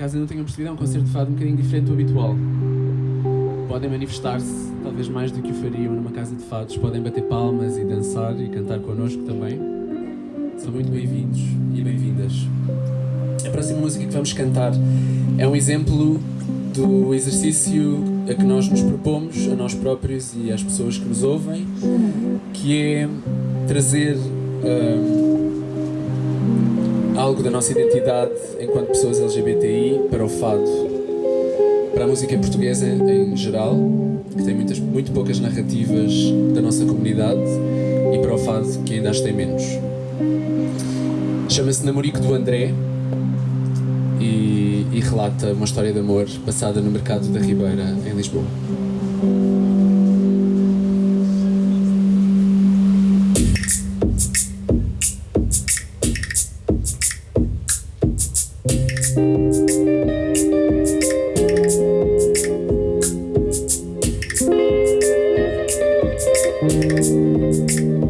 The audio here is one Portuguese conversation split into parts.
caso não tenham percebido, é um concerto de fado um bocadinho diferente do habitual. Podem manifestar-se, talvez mais do que o fariam numa casa de fados, podem bater palmas e dançar e cantar connosco também. São muito bem-vindos e bem-vindas. A próxima música que vamos cantar é um exemplo do exercício a que nós nos propomos, a nós próprios e às pessoas que nos ouvem, que é trazer hum, algo da nossa identidade enquanto pessoas LGBTI para o fado, para a música portuguesa em geral, que tem muitas, muito poucas narrativas da nossa comunidade, e para o fado, que ainda as tem menos. Chama-se Namorico do André e, e relata uma história de amor passada no mercado da Ribeira, em Lisboa. No mercado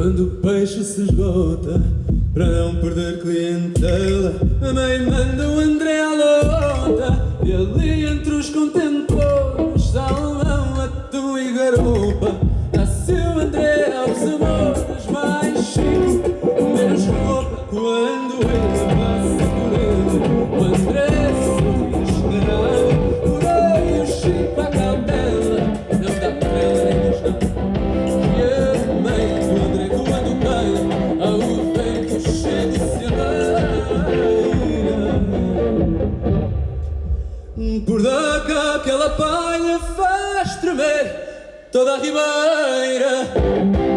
quando o peixe se esgota, para não perder clientela, a mãe manda o André à lota. E ali entre os contentores, palha faz tremer toda a ribeira.